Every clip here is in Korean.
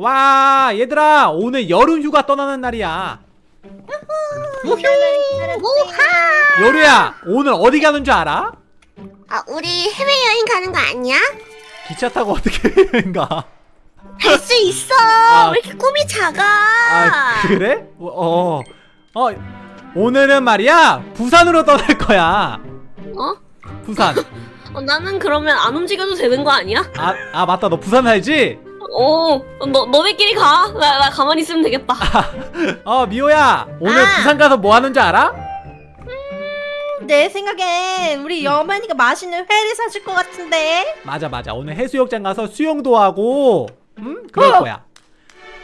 와 얘들아 오늘 여름 휴가 떠나는 날이야 우하! 여루야 오늘 어디 가는 줄 알아? 아, 우리 해외여행 가는 거 아니야? 기차 타고 어떻게 가? 할 수 있어! 아. 왜 이렇게 꿈이 작아? 아 그래? 어, 어, 어 오늘은 말이야 부산으로 떠날 거야 어? 부산 어, 나는 그러면 안 움직여도 되는 거 아니야? 아, 아 맞다 너 부산 살지? 어, 너, 너네끼리 가. 나, 나 가만히 있으면 되겠다. 어 미호야 오늘 아. 부산 가서 뭐 하는 줄 알아? 내 생각엔 우리 여만이가 맛있는 회를 사줄 것 같은데. 맞아 맞아 오늘 해수욕장 가서 수영도 하고 음 그럴 어. 거야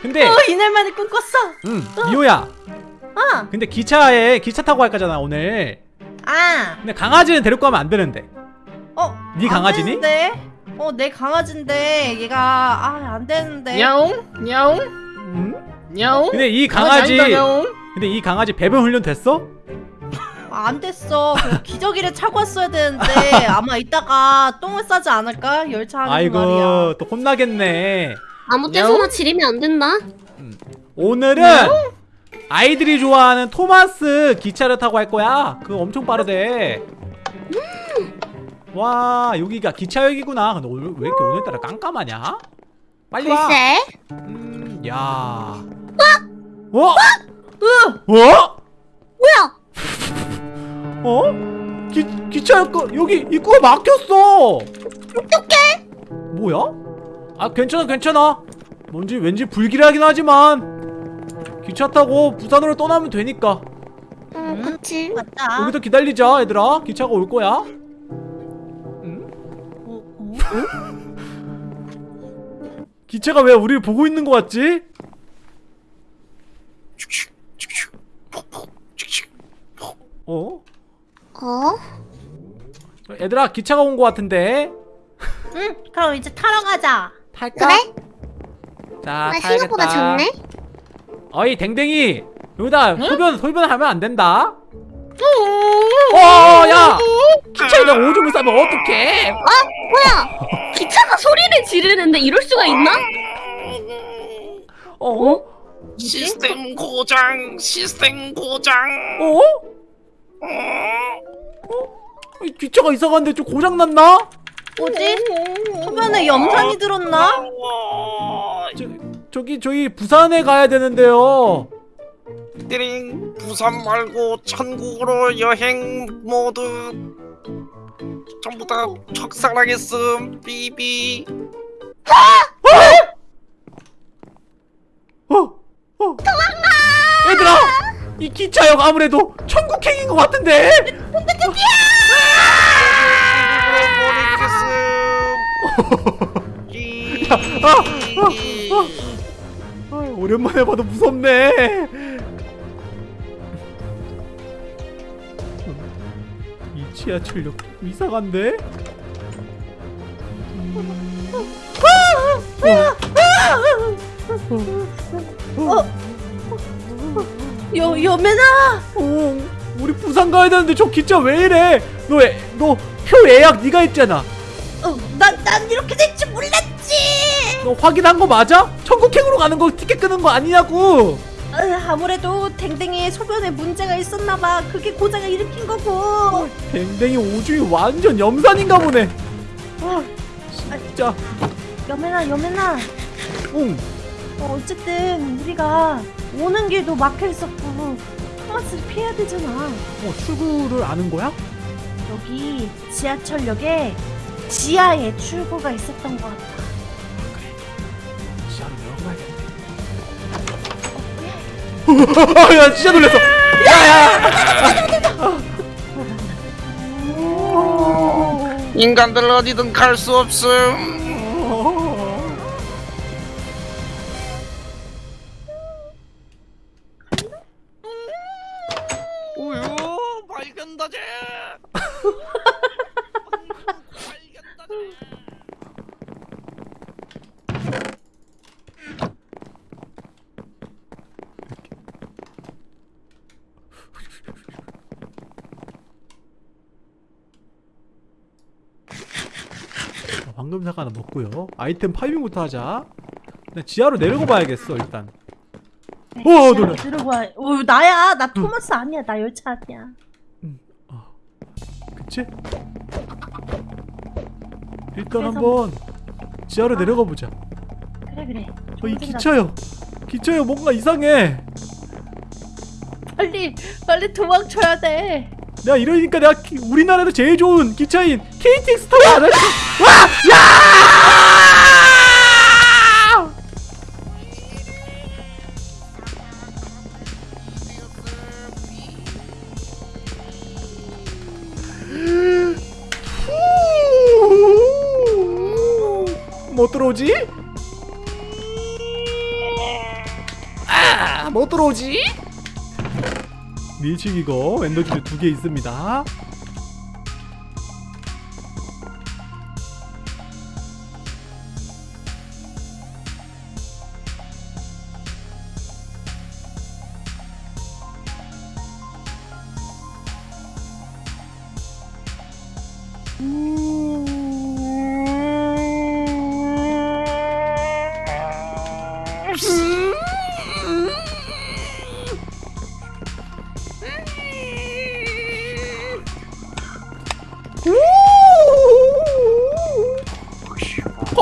근데 어, 이날만에 꿈꿨어. 음 미호야 어. 근데 기차에 기차 타고 갈 거잖아 오늘 아. 근데 강아지는 데리고 가면 안 되는데 어. 네안 강아지니? 되는데? 어, 내 강아지인데 얘가 아, 안 되는데. 야옹 야옹 음? 야옹 근데 이 강아지. 근데 이 강아지 배변 훈련 됐어? 아, 안 됐어. 그 기저귀를 차고 왔어야 되는데 아마 이따가 똥을 싸지 않을까? 열차 하는 아이고 말이야. 또 혼나겠네 아무 때서나 지리면 안 된다. 오늘은 아이들이 좋아하는 토마스 기차를 타고 할 거야 그거 엄청 빠르대 와 여기가 기차역이구나 근데 오늘 왜 이렇게 오늘따라 깜깜하냐? 빨리 글쎄. 음, 야 어? 으! 어? 뭐야? 어? 기, 기차역 거 여기 입구가 막혔어 어떡해 뭐야? 아 괜찮아 괜찮아 뭔지 왠지 불길하긴 하지만 기차 타고 부산으로 떠나면 되니까 응, 그치. 맞다. 여기서 기다리자 얘들아 기차가 올 거야 응? 어, 어? 기차가 왜 우리를 보고 있는 거 같지? 어? 어? 얘들아 기차가 온거 같은데 응, 그럼 이제 타러 가자. 탈까? 그래? 자 아, 타야겠다 생각보다 작네? 어이 댕댕이 여기다 소변 소변 하면 안 된다 음. 어야 기차에다 오줌을 싸면 어떡해 어? 뭐야? 기차가 소리를 지르는데 이럴 수가 있나? 어? 시스템 고장 시스템 고장 어? 어? 이 기차가 이상한데 좀 고장났나? 뭐지? 소변에 염산이 들었나? 어, 저, 저기 저희 부산에 가야 되는데요 띠링 부산 말고 천국으로 여행 모두. 전부 다 적사랑했음 삐삐 어? 어? 얘들아! 이 기차역 아무래도 천국행인 것 같은데? 아, 오랜만에 봐도 무섭네 이 지하철역 이상한데? 여, 여매나! 어, 우리 부산 가야 되는데 저 기차 왜 이래? 너, 애, 너표 예약 네가 했잖아. 어, 난, 난 이렇게 될 줄 몰랐지! 너 확인한 거 맞아? 천국행으로 가는 거 티켓 끄는 거 아니냐고. 어, 아무래도 댕댕이의 소변에 문제가 있었나봐. 그게 고장을 일으킨 거고. 댕댕이 오줌이 완전 염산인가 보네. 아, 진짜. 여매나, 여매나. 응. 어, 어쨌든 우리가 오는 길도 막혀 있었고 토마스를 피해야 되잖아. 어, 출구를 아는 거야? 여기 지하철역에 지하에 출구가 있었던 것 같아. 아, 야, 진짜 놀랐어. 야, 야. 인간들 어디든 갈 수 없음 먹고요. 아이템 파밍부터 하자. 나 지하로 내려가 봐야겠어 일단 어 놀라 들어봐. 어, 나야. 나 토마스 아니야. 나 열차 아니야. 그치? 일단 그래서- 한번 지하로 내려가 보자 그래 그래. 어, 이 좋은 생각. 기차요 기차요 뭔가 이상해 빨리 빨리 도망쳐야 돼. 내가 이러니까 내가 기- 우리나라에서 제일 좋은 기차인 KTX 타고 안할 수... 와! 야! 못 들어오지? 아, 못 들어오지? 밀치기고 엔더키드 두개 있습니다.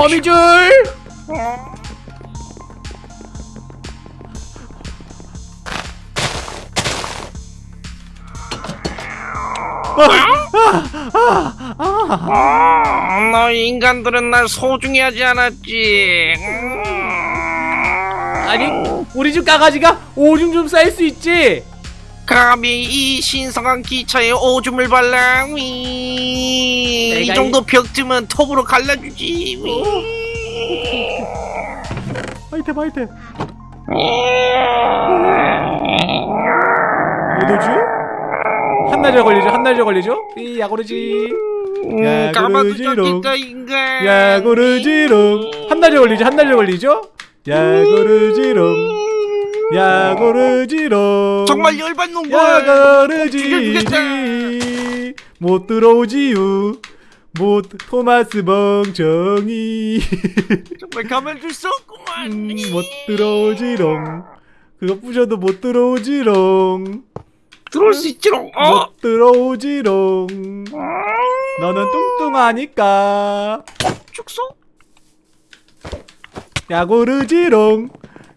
거미줄! 아, 너희 인간들은 날 소중히 하지 않았지. 음. 아니 우리 집 강아지가 오줌 좀 쌀 수 있지? 감히 이 신성한 기차에 오줌을 발라. 위. 이 정도 벽쯤은 톱으로 갈라주지. 위. 아이템 아이템 뭐지? 한 날에 걸리죠 한 날에 걸리죠? 이 야구르지 음, 야구르지롱. 인간. 야구르지롱 한 날에 걸리죠 한 날에 걸리죠? 야구르지롱 야구르지롱 정말 열받는 걸. 야구르지지 못 들어오지요 못 토마스 멍청이 정말 가만 둘 수 없구만. 음, 못 들어오지롱 그거 부셔도 못 들어오지롱 들어올 수 있지롱. 어? 못 들어오지롱 너는 뚱뚱하니까 축소? 야고르지롱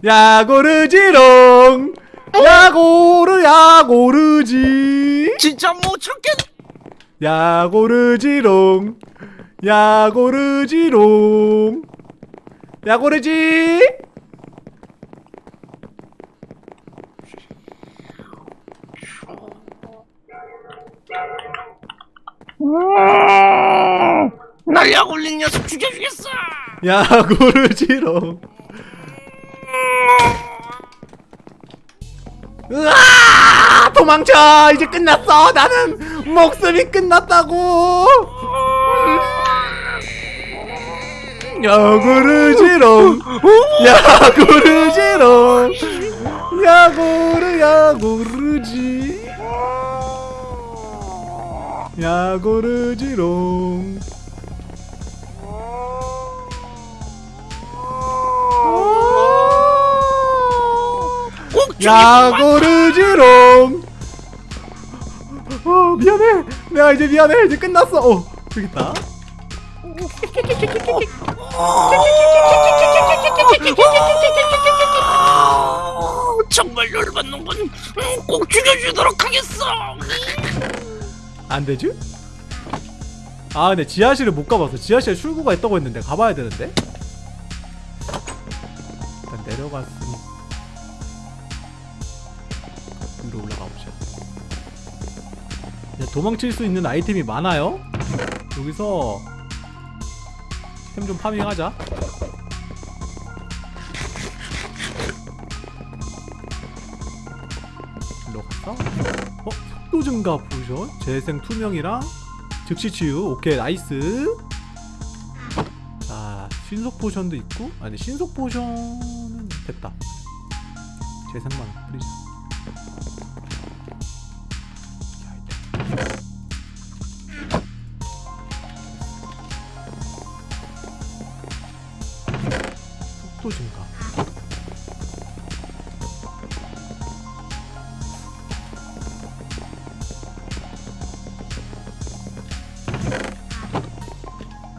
야고르지롱 야고르 야고르지 진짜 못 참겠. 야고르지롱 야고르지롱. 야고르지. 날 약올린 녀석 죽여주겠어. 야고르지롱 으아! 도망쳐! 이제 끝났어! 나는 목숨이 끝났다고! 야구르지롱 야구르지롱 야구르 야구르지! 야구르지롱 야구르지롱 어 미안해 내가 이제 미안해 이제 끝났어 어 저기 있다 아, 정말 열받는군. 음, 꼭 죽여주도록 하겠어. 안 되지? 아 근데 지하실을 못 가봤어 지하실에 출구가 있다고 했는데 가봐야 되는데 일단 내려갔으니 위로 올라가 보자 이제 도망칠 수 있는 아이템이 많아요. 여기서 템 좀 파밍하자. 일로 갔어? 어? 속도 증가 potion? 재생 투명이랑 즉시 치유. 오케이 nice. 자 신속 포션도 있고 아니 신속 포션은 됐다. 재생만 뿌리자 찍고 있습니다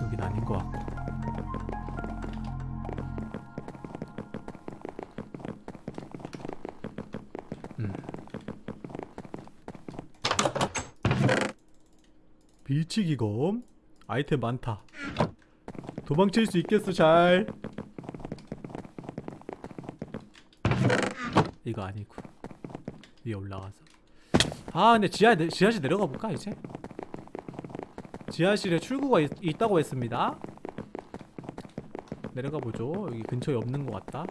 여긴 아닌 것 같고. 음. 비치기검 아이템 많다. 도망칠 수 있겠어 잘. 이거 아니고. 위에 올라가서. 아 근데 지하 지하실 내려가 볼까 이제? 지하실에 출구가 있, 있다고 했습니다. 내려가 보죠. 여기 근처에 없는 것 같다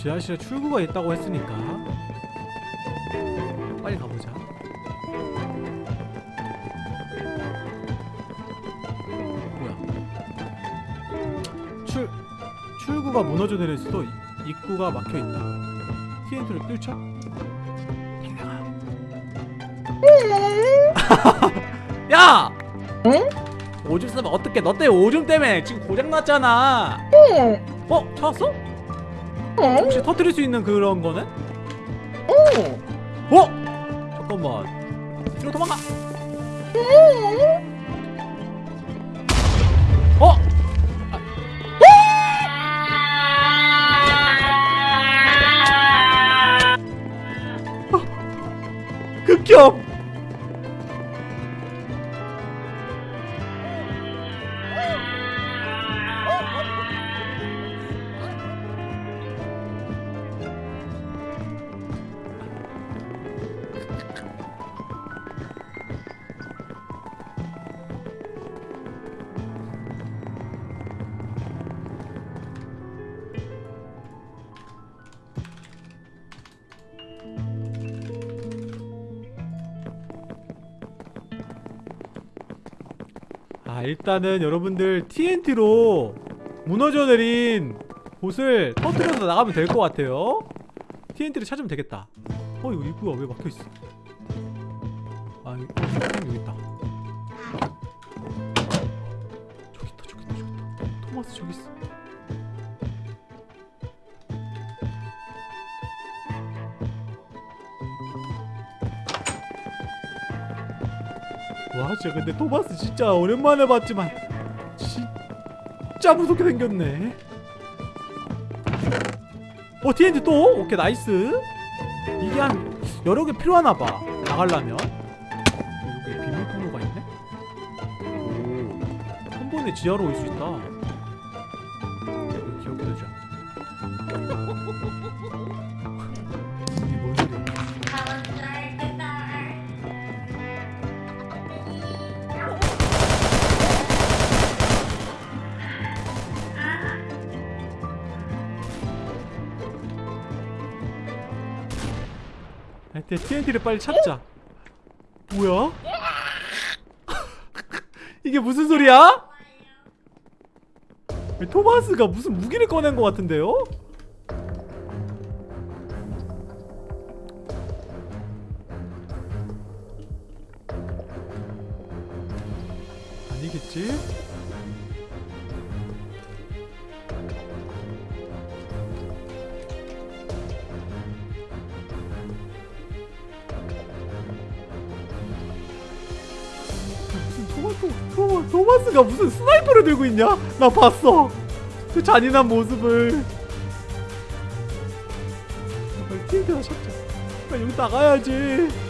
지하실에 출구가 있다고 했으니까. 빨리 가보자. 뭐야? 출 출구가 무너져 내릴 수도 이- 입구가 막혀 있다. TNT를 뚫자. 야! 오줌 싸면 어떡해? 너 때문에 오줌 때문에 지금 고장 났잖아. 어? 찾았어? 혹시 터뜨릴 수 있는 그런 거는? 일단은 여러분들 TNT로 무너져 내린 곳을 터뜨려서 나가면 될 것 같아요. TNT를 찾으면 되겠다. 어 이거 입구가 왜 막혀있어? 아 여기, 있다. 저기 있다 저기 있다 저기 있다. 토마스 저기 있어 와 진짜 근데 토마스 진짜 오랜만에 봤지만 진짜 무섭게 생겼네. 어 TNT 또? 오케이 nice. 이게 한 여러 개 필요하나봐. 나가려면. 여기 비밀 통로가 있네? 오 한 번에 지하로 올 수 있다 TNT를 빨리 찾자 뭐야? 이게 무슨 소리야? 토마스가 무슨 무기를 꺼낸 것 같은데요? 아니겠지? 가 무슨 스나이퍼를 들고 있냐? 나 봤어. 그 잔인한 모습을. 빨리 TNT나 찾자. 빨리 여기 나가야지.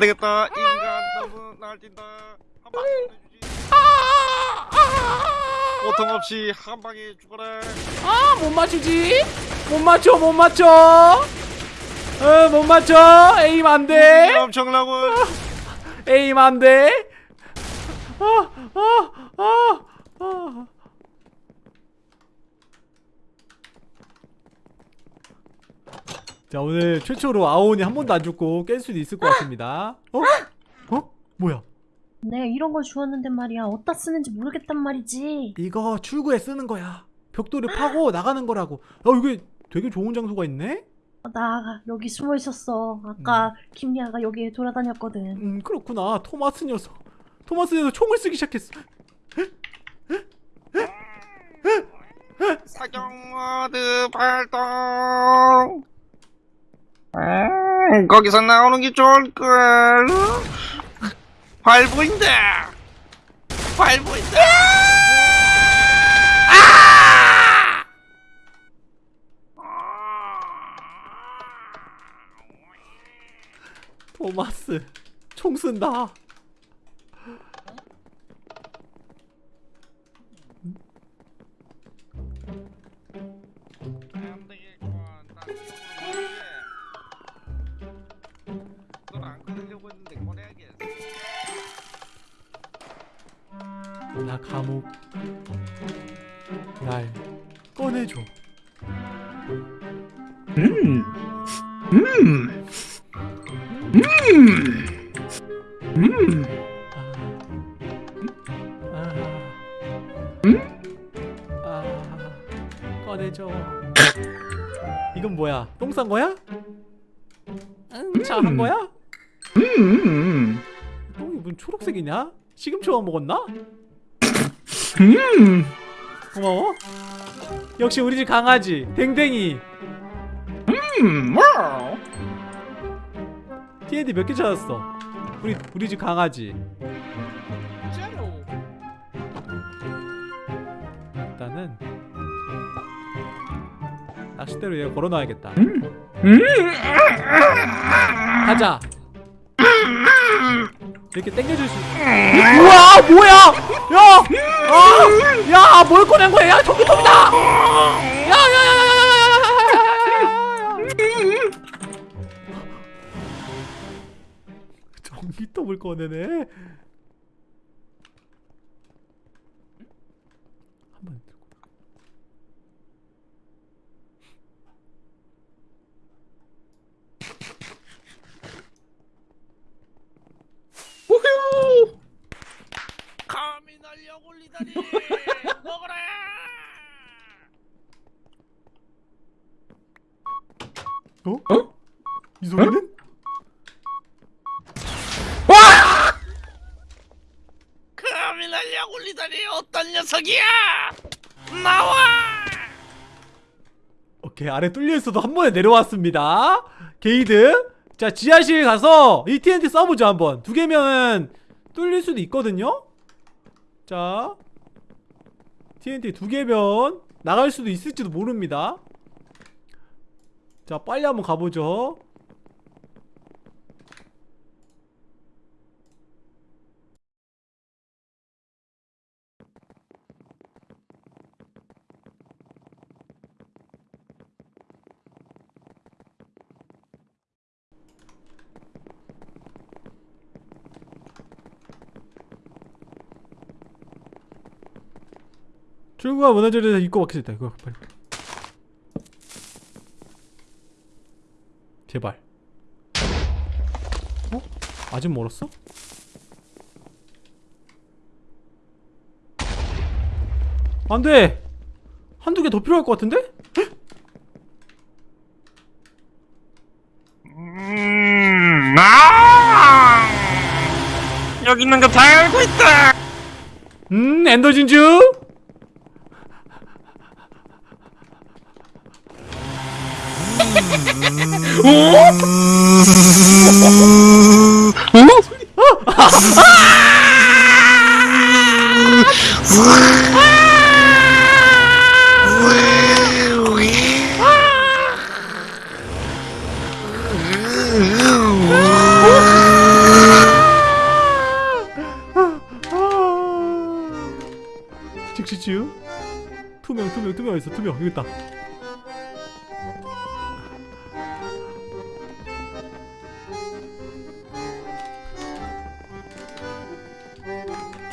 안 되겠다. 인간 너무 날뛴다. 한 방에 보내주지. 고통 없이 한 방에 죽어라. 아, 못 맞추지? 못 맞춰, 못 맞춰. 어, 못 맞춰. 에임 안 돼. 엄청나고. 에임 안 돼. 아, 아, 아, 아. 자, 오늘 최초로 아오니 한 번도 안 죽고 깰 수도 있을 것 같습니다. 어? 어? 뭐야? 내가 이런 걸 주었는데 말이야. 어디다 쓰는지 모르겠단 말이지. 이거 출구에 쓰는 거야. 벽돌을 파고 나가는 거라고. 어, 이게 되게 좋은 장소가 있네? 나 여기 숨어 있었어. 아까 김리아가 여기 돌아다녔거든. 음, 그렇구나. 토마스 녀석. 토마스 녀석 총을 쓰기 시작했어. 사격 모드 발동. 음, 거기서 나오는 게 좋을걸. 활 보인다. 활 보인다. 토마스. 총 쓴다. 나 감옥. 날 꺼내줘. 음. 음. 음. 음. 아. 아. 꺼내줘. 이건 뭐야? 똥 싼 거야? 응, 차한 거야? 음. 똥이 무슨 초록색이냐? 시금치만 먹었나? 음. 고마워. 역시 우리 집 강아지 댕댕이. 음. 와우. TNT 몇 개 찾았어? 우리 우리 집 강아지. 일단은 낚싯대로 얘 걸어놔야겠다. 음. 가자. 이렇게 당겨줄 수. 우와 뭐야? 야, 아, 야, 뭘 꺼낸 거야? 야, 전기톱이다. 야, 야, 야, 야, 야, 야, 야, 야, 야, 야. 전기톱을 꺼내네. 한번 들고. 우후. 감히 날려 올리다니. 먹어라. 어? 어? 이 소리는? 감히 날려 올리다니 어떤 녀석이야? 나와. 오케이 아래 뚫려 있어도 한 번에 내려왔습니다. 게이드. 자 지하실 가서 이 TNT 써보죠 한번. 두 개면은 뚫릴 수도 있거든요. 자 TNT 두 개면 나갈 수도 있을지도 모릅니다. 자 빨리 한번 가보죠. 출구가 무너져서 입고 막혀있다 이거 빨리 제발 어? 아직 멀었어? 안 돼 한두 개 더 필요할 것 같은데? 음, 아! 여기 있는 거 다 알고 있다. 음 엔더 진주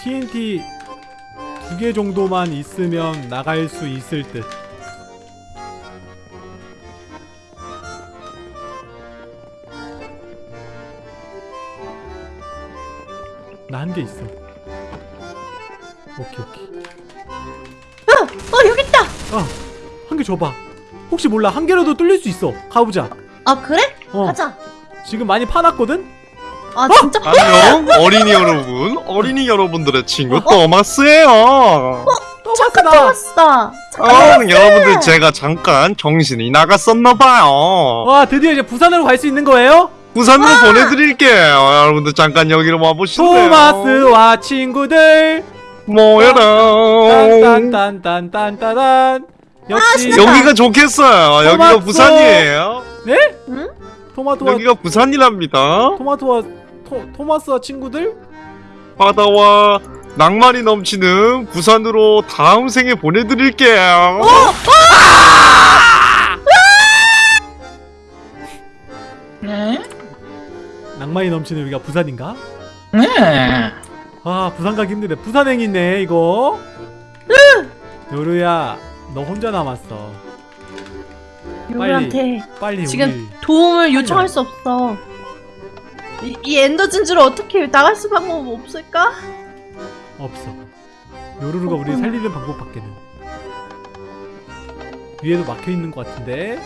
TNT 두 개 정도만 있으면 나갈 수 있을 듯 나 한 개 있어 오케이 오케이 어 여기 있다. 한개 줘봐 혹시 몰라 한 개라도 뚫릴 수 있어 가보자 아 그래? 어 가자. 지금 많이 파놨거든? 아 진짜? 안녕 어린이 여러분 어린이 여러분들의 친구 어? 토마스예요. 토마스다. 왔어. 어, 여러분들 제가 잠깐 정신이 나갔었나봐요. 와 드디어 이제 부산으로 갈 수 있는 거예요? 부산으로 보내드릴게요. 여러분들 잠깐 여기로 와보실래요. 토마스와 친구들. 모여라. 딴딴딴딴딴딴 역시 여기가 좋겠어요. 여기가 토마토. 부산이에요. 네? 응? 토마토와 여기가 부산이랍니다. 토마토와 토, 토마스와 친구들? 바다와 낭만이 넘치는 부산으로 다음 생에 보내드릴게요 네? 낭만이 넘치는 여기가 부산인가? 네. 아 부산 가기 힘드네 부산행이네 이거 요루야 너 혼자 남았어 요리한테 빨리 지금 우리 도움을 요청할 수 없어. 이, 이 엔더 진주를 어떻게 나갈 수 방법 없을까? 없어 요루루가 우리. 살리는 방법밖에는 위에도 막혀있는 것 같은데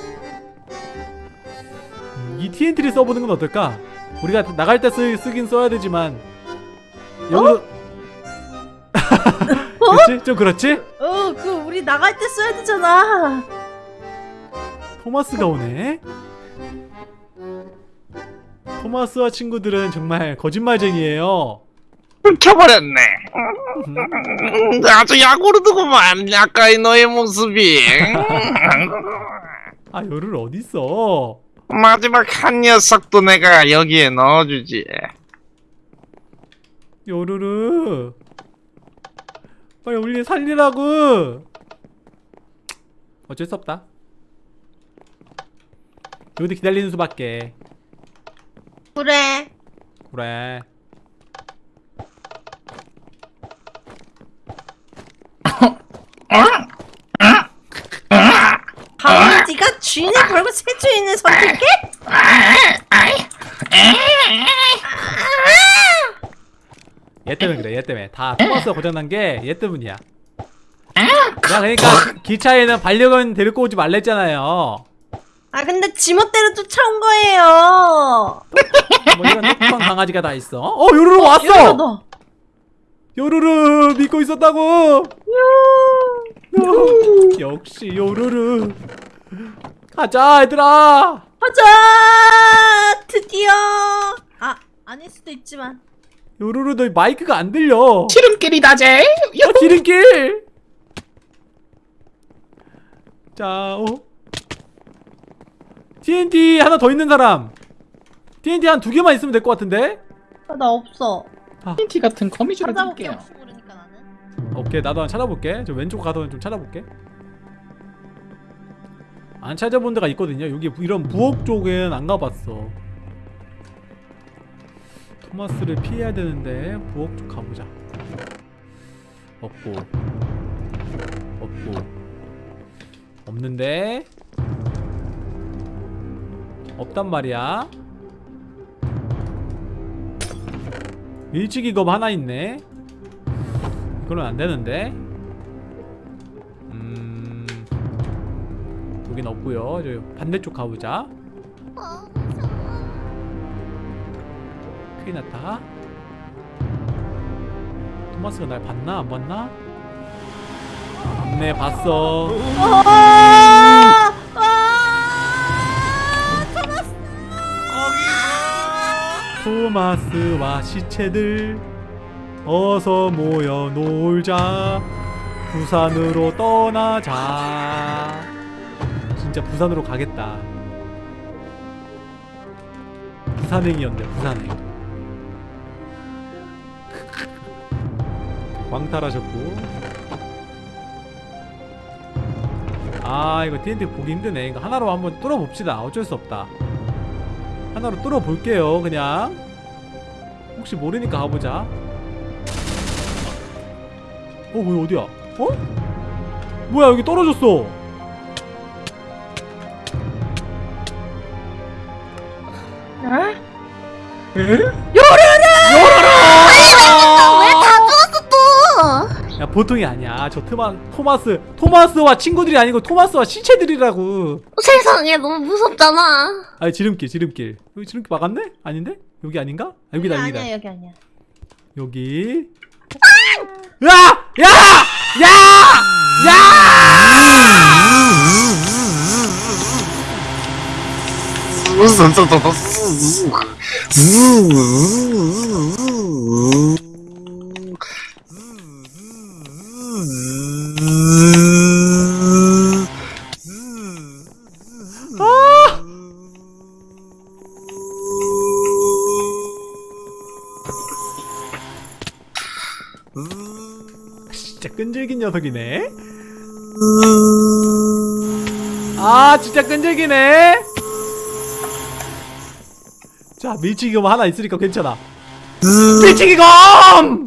음, 이 TNT를 써보는 건 어떨까? 우리가 나갈 때 쓰, 쓰긴 써야 되지만 요루 그렇지? 좀 그렇지? 어, 그 우리 나갈 때 써야 되잖아. 토마스가 오네. 토마스와 친구들은 정말 거짓말쟁이에요. 훔쳐버렸네. 음, 아주 야구르드구만. 아까의 너의 모습이. 아 요를 어디 있어? 마지막 한 녀석도 내가 여기에 넣어주지. 요루루 빨리 우리 살리라고. 어쩔 수 없다. 여기도 기다리는 수밖에. 그래. 그래. 강아지가 주인을 걸고 새 주인을 선택해? 얘 때문에 그래. 얘 때문에 다 토마스가 고장난 게 얘 때문이야. 야 그러니까 기차에는 반려견 데리고 오지 말랬잖아요. 아 근데 지멋대로 쫓아온 거예요. 뭐 이런 똑똑한 강아지가 다 있어. 어 요루루 왔어. 이러다. 요루루 믿고 있었다고. 요. 역시 요루루. 가자 얘들아. 가자 드디어. 아 아닐 수도 있지만. 요루루 너 마이크가 안 들려. 지름길이다 제. 어, 지름길. 자, 어. TNT 하나 더 있는 사람. TNT 한 두 개만 있으면 될 것 같은데. 아, 나 없어. 티 같은 거미줄을 나는. 오케이 나도 한번 찾아볼게. 저 왼쪽 가서 좀 찾아볼게. 안 찾아본 데가 있거든요. 여기 이런 부엌 쪽엔 안 가봤어. 토마스를 피해야 되는데 부엌 쪽 가보자. 없고. 없고. 없는데 없단 말이야 일찍이 검 하나 있네 이거는 안 되는데. 음. 여긴 없고요. 저 반대쪽 가보자. 큰일 났다. 토마스가 날 봤나 안 봤나? 네 봤어. 토마스와 시체들 어서 모여 놀자. 부산으로 떠나자. 진짜 부산으로 가겠다. 부산행이었네 부산행. 광탈하셨고. 아 이거 TNT 보기 힘드네. 이거 하나로 한번 뚫어봅시다. 어쩔 수 없다 하나로 뚫어볼게요 그냥. 혹시 모르니까 가보자. 어 뭐야 어디야? 어? 뭐야 여기 떨어졌어. 왜다 야 보통이 아니야 저 트마, 토마스 토마스와 친구들이 아니고 토마스와 시체들이라고 세상에 너무 무섭잖아. 아니 지름길 지름길 여기 지름길 막았네? 아닌데? 여기 아닌가? 아, 여기다 여기다 아니야 여기 아니야. 여기 야! 야! 야! 진짜 끈질긴 녀석이네. 아 진짜 끈질기네. 자 밀치기검 하나 있으니까 괜찮아. 밀치기검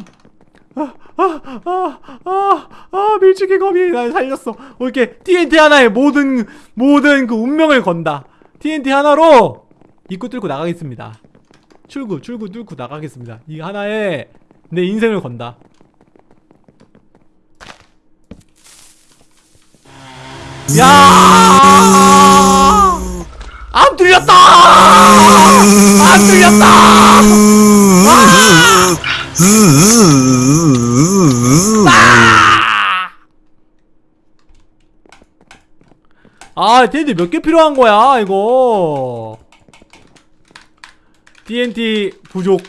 아, 아, 아, 아, 아, 밀치기검이 날 살렸어. 어, 이렇게 TNT 하나에 모든 모든 그 운명을 건다. TNT 하나로 입구 뚫고 나가겠습니다. 출구, 출구 뚫고 나가겠습니다. 이 하나에 내 인생을 건다. 야! 안 뚫렸다! 안 뚫렸다! 아, TNT 몇개 필요한 거야, 이거. TNT 부족.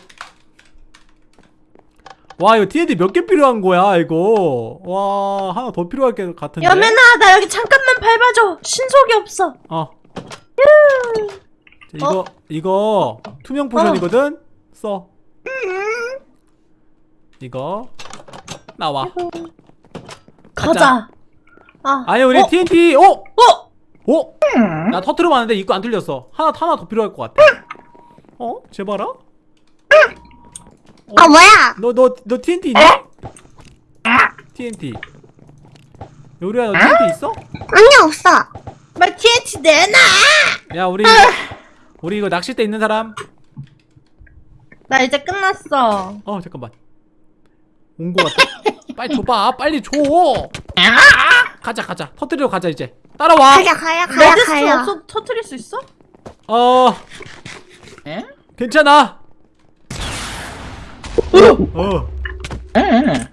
와, 이거 TNT 몇 개 필요한 거야, 이거. 와, 하나 더 필요할 것 같은데. 여매나 나 여기 잠깐만 밟아줘. 신속이 없어. 어. 자, 이거 이거 투명 포션이거든. 써. 이거 나와. 가자. 아. 아니 우리 어? TNT. 어? 어? 어? 나 터트려 봤는데 입구 안 뚫렸어. 하나 하나 더 필요할 것 같아. 어? 제발아. 아 뭐야? 너 너 너 TNT 있냐? TNT. 요리야 너 TNT 있어? 아니 없어. 말 TNT 내놔. 야 우리 우리 이거 낚싯대 있는 사람? 나 이제 끝났어. 어 잠깐만 온 거 같아 빨리 줘봐 빨리 줘 가자 가자 터뜨리러 가자 이제 따라와 가야 가야 가야 레드스 가야. 없어 터트릴 수 있어? 어 에? 괜찮아 어 에?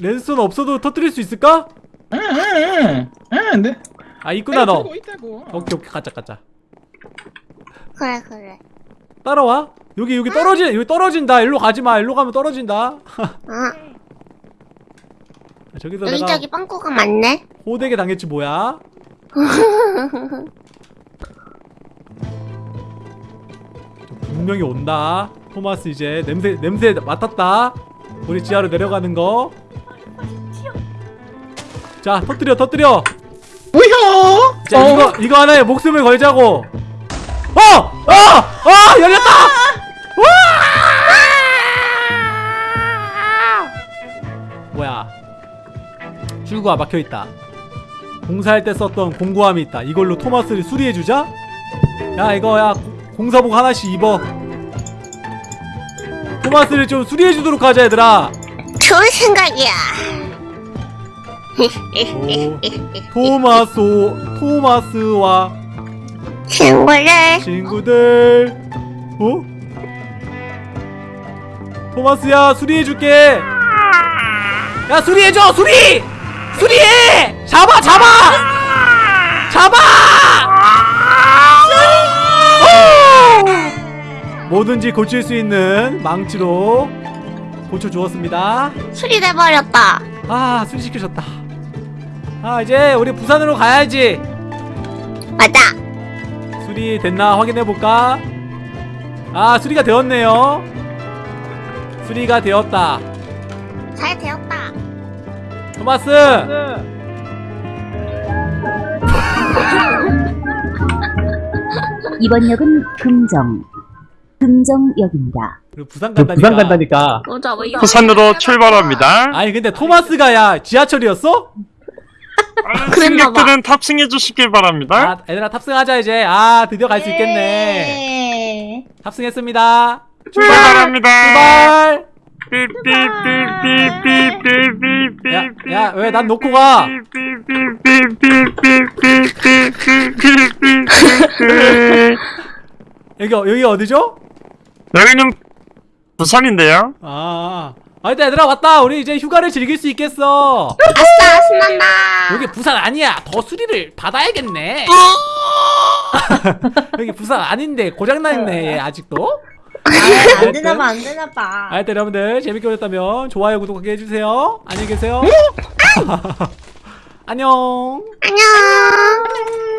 레드스톤 없어도 터뜨릴 수 있을까? 에? 에? 에? 네. 아 있구나 너 들고 있다고. 오케이 오케이 가자 가자 그래 그래. 따라와 여기 여기 떨어지 여기 떨어진다 일로 가지 마 일로 가면 떨어진다 아 저기서 내가 여기저기 빵꾸가 많네. 호되게 당했지 뭐야 분명히 온다 토마스 이제 냄새 냄새 맡았다 우리 지하로 내려가는 거 자 터뜨려 터뜨려 뭐야? 자 어? 이거 이거 하나에 목숨을 걸자고 어! 어! 어! 열렸다! 출구가 막혀있다. 공사할 때 썼던 공구함이 있다. 이걸로 토마스를 수리해주자? 야 이거 야 고- 공사복 하나씩 입어. 토마스를 좀 수리해주도록 하자 얘들아. 좋은 생각이야. 오, 토마스 토마스와 친구를 친구들. 어? 토마스야 수리해줄게. 야 수리해줘 수리 수리해 잡아 잡아 잡아 오! 뭐든지 고칠 수 있는 망치로 고쳐주었습니다 수리돼 버렸다. 아 수리시켜줬다 아 이제 우리 부산으로 가야지 맞아. 수리 됐나 확인해볼까? 아 수리가 되었네요 수리가 되었다 잘 되었다. 토마스 이번 역은 금정. 금정역입니다. 그리고 부산 간다니까 부산 간다니까. 뭐 이거 부산으로 출발합니다. 아니 근데 토마스가 야 지하철이었어? 승객들은 탑승해 주시길 바랍니다. 아 얘들아 탑승하자 이제 아 드디어 갈 수 있겠네 네. 탑승했습니다 출발합니다. 출발 야, 왜 난 놓고 가? 여기 여기 어디죠? 여기는 부산인데요. 아, 아 일단 얘들아 왔다. 우리 이제 휴가를 즐길 수 있겠어. 아싸 신난다. 여기 부산 아니야. 더 수리를 받아야겠네. 여기 부산 아닌데 고장나 있네 아직도. 아, 안 네. 되나 봐, 안 되나 봐. 하여튼 여러분들 재밌게 보셨다면 좋아요, 구독하기 해주세요. 안녕히 계세요. 네. 안녕. 안녕.